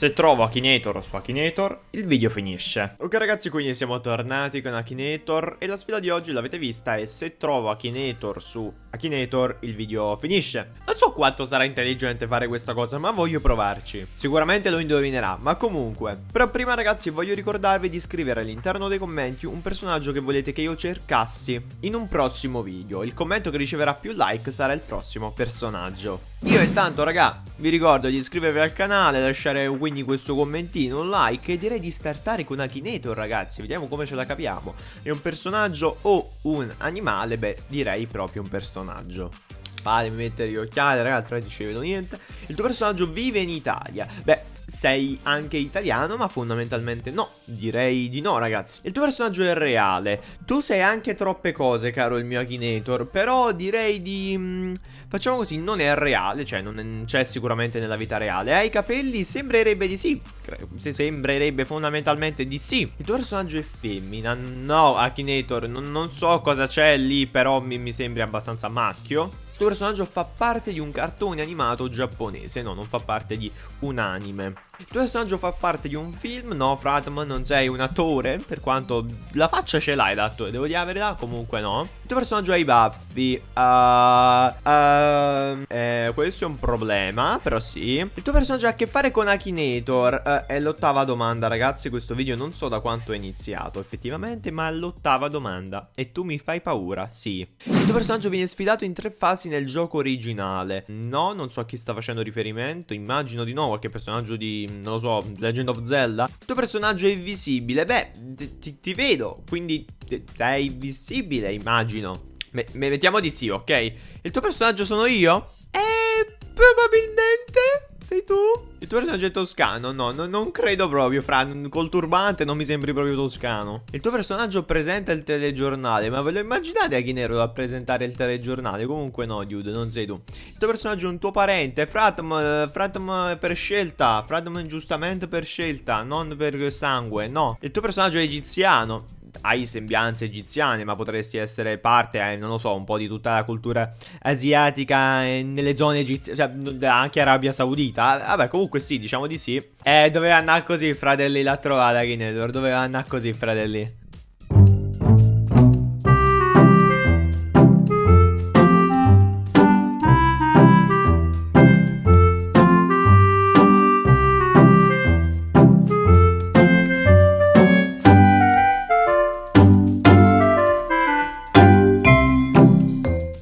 Se trovo Akinator su Akinator, il video finisce. Ok ragazzi, quindi siamo tornati con Akinator e la sfida di oggi l'avete vista è se trovo Akinator su Akinator, il video finisce. So quanto sarà intelligente fare questa cosa, ma voglio provarci. Sicuramente lo indovinerà, ma comunque. Però prima ragazzi voglio ricordarvi di scrivere all'interno dei commenti un personaggio che volete che io cercassi in un prossimo video. Il commento che riceverà più like sarà il prossimo personaggio. Io intanto raga, vi ricordo di iscrivervi al canale, lasciare quindi questo commentino, un like e direi di startare con Akinator ragazzi, vediamo come ce la capiamo. È un personaggio o un animale? Beh, direi proprio un personaggio. Fatemi mettere gli occhiali ragazzi, non ci vedo niente. Il tuo personaggio vive in Italia. Beh, sei anche italiano, ma fondamentalmente no. Direi di no, ragazzi. Il tuo personaggio è reale. Tu sei anche troppe cose, caro il mio Akinator. Però direi di... Mm, facciamo così, non è reale, cioè non c'è sicuramente nella vita reale. Hai i capelli? Sembrerebbe di sì. Sembrerebbe fondamentalmente di sì. Il tuo personaggio è femmina. No, Akinator, non, non so cosa c'è lì, però mi, mi sembra abbastanza maschio tuo personaggio fa parte di un cartone animato giapponese, no, non fa parte di un anime. Il tuo personaggio fa parte di un film, no, Fratman, non sei un attore, per quanto la faccia ce l'hai da attore, devo dire la verità, comunque no. Il tuo personaggio ha i baffi, uh, uh, eh, questo è un problema, però sì. Il tuo personaggio ha a che fare con Akinator, uh, è l'ottava domanda, ragazzi, questo video non so da quanto è iniziato effettivamente, ma è l'ottava domanda. E tu mi fai paura, sì. Il tuo personaggio viene sfidato in tre fasi nel gioco originale. No, non so a chi sta facendo riferimento. Immagino di no, qualche personaggio di, non lo so, Legend of Zelda. Il tuo personaggio è invisibile. Beh, ti, ti vedo, quindi sei invisibile, immagino. Me mettiamo di sì, ok? Il tuo personaggio sono io? Eh, probabilmente... Sei tu? Personaggio è toscano? No, no, non credo proprio, Fra. Col turbante non mi sembri proprio toscano. Il tuo personaggio presenta il telegiornale. Ma ve lo immaginate a chi nero a presentare il telegiornale? Comunque no, dude, non sei tu. Il tuo personaggio è un tuo parente. Fratm, Fratm per scelta. Fratm giustamente per scelta, non per sangue. No. Il tuo personaggio è egiziano hai sembianze egiziane, ma potresti essere parte, eh, non lo so, un po' di tutta la cultura asiatica eh, nelle zone egiziane, cioè anche Arabia Saudita. Vabbè, comunque sì, diciamo di sì. Eh, doveva andare così, fratelli, l'ha trovata Kinedor, doveva andare così, fratelli.